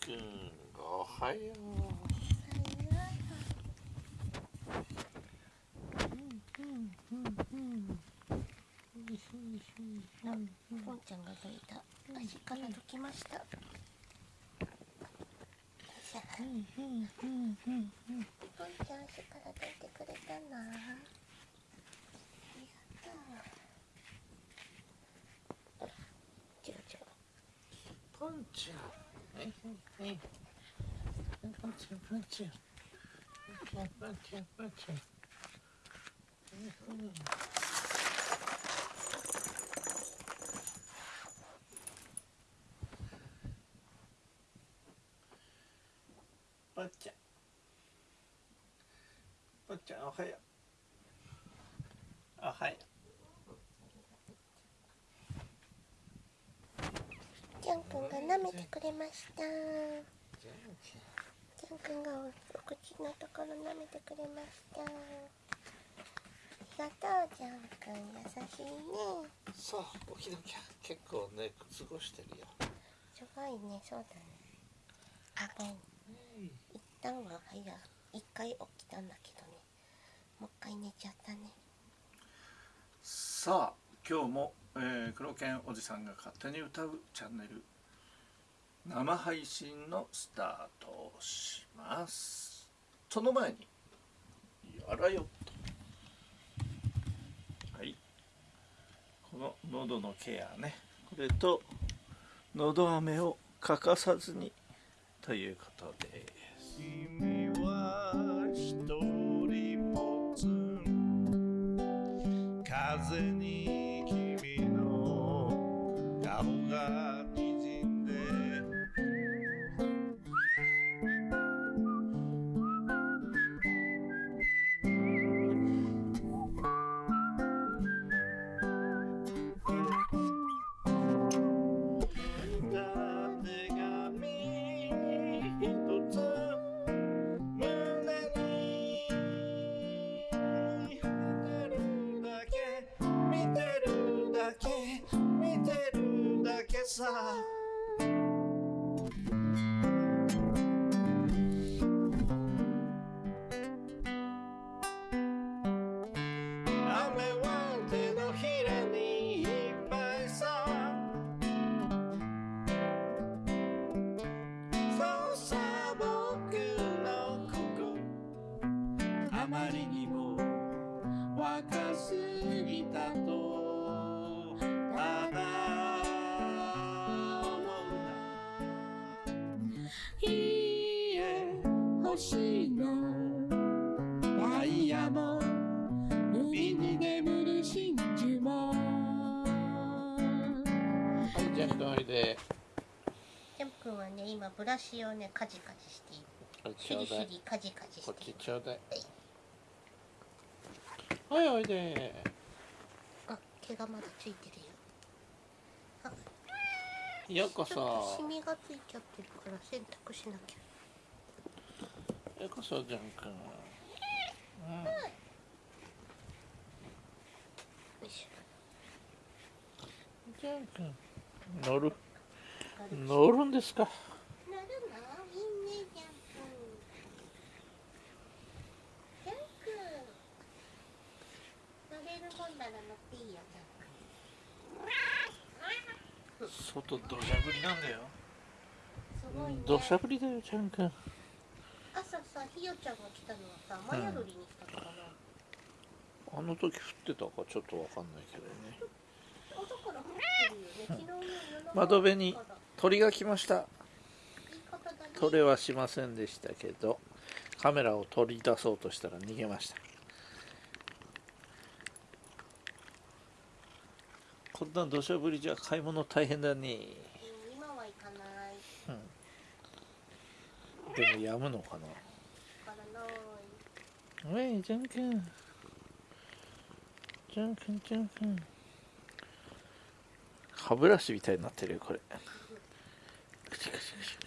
くんおはよポンちゃんがどいた足からどきましたポンちゃん足からどいてくれたなありがとうポンちゃんはいはいはいポンちゃんポンちゃんポンちゃんポンちゃんポンちゃんポンちゃんポンちゃんおはようおはよジャン君が舐めてくれました。ジャン君がお口のところ舐めてくれました。ありがとうジャン君。優しいね。そう起きなきゃ。結構ね過ごしてるよ。すごいねそうだね。あごめん一旦は早一回起きたんだけどね。もう一回寝ちゃったね。さあ今日も、えー、黒犬おじさんが勝手に歌うチャンネル生配信のスタートをします。その前にやらよっと。はい。この喉のケアね。これと喉飴を欠かさずにということです。君は一人ぼつ風にてるだけ見てるだけさ。雨は手のひらにいっぱいさ。そうさ僕の心。あまりにも若すぎたと。星のダイヤも海に眠る真珠も。はいじゃあ一人で。ジャン君はね今ブラシをねカジカジしている。これヒリヒリカジカジしこっている。ちちょうだい。はい。おいで。あ毛がまだついてるよ。あ。ようこちょっとそシミがついちゃってるから洗濯しなきゃようこそジャン君うん。よいしジャン君乗る。ょ乗るんですか？なるの？いいねジャン君ジャン君乗れるもんなら乗っていいよジャン外土砂降りなんだよ。君すごいね。土砂降りだよジャン君朝さひよちゃんが来たのはさ雨宿りに来たのかな、あの時降ってたかちょっとわかんないけどね。朝から降ってるよね昨日の夜中窓辺に鳥が来ました。言い方だね取れはしませんでしたけどカメラを取り出そうとしたら逃げました。こんな土砂降りじゃ買い物大変だね。うん今は行かない。でもやむのかなおいジャン君ジャン君ジャン君歯ブラシみたいになってるよこれ。クシクシクシ